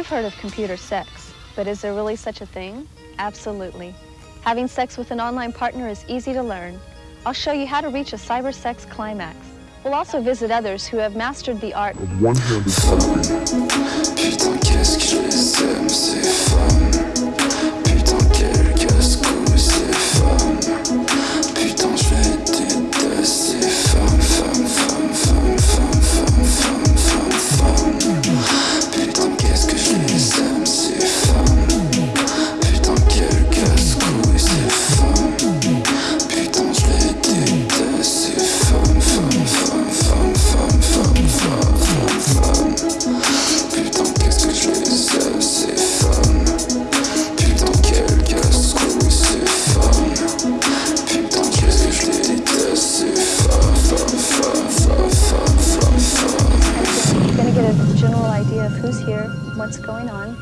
You've heard of computer sex, but is there really such a thing? Absolutely. Having sex with an online partner is easy to learn. I'll show you how to reach a cyber sex climax. We'll also visit others who have mastered the art of one-handed what's going on.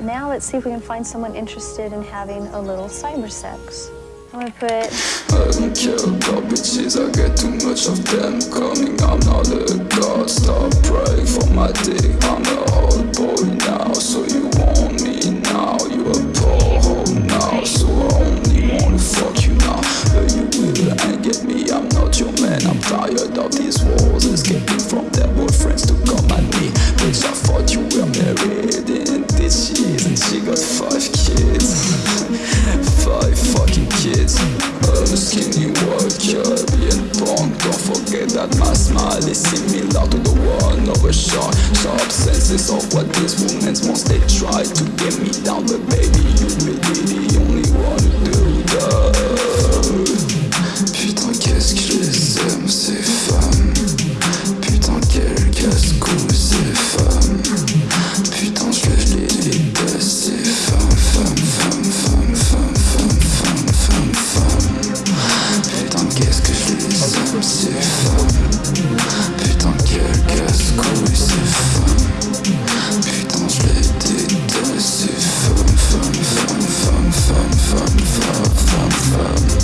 Now let's see if we can find someone interested in having a little cyber sex. I'm gonna put I don't care about bitches, I get too much of them coming. I'm not a god, stop praying for my dick. I'm a old boy now, so you want me now. You a hoe now, so I only wanna fuck you now. But you will and get me, I'm not your man. I'm tired of these wars, Skinny worker, being punk. Don't forget that my smile is similar to the one of a shark. Sharp senses of what these women want. They try to get me down, but baby, you may be the only Qu'est-ce que je c'est femme Putain quel casse-couille c'est femme Putain je les déteste c'est femme, femme, femme, femme, femme, femme, femme, femme, femme.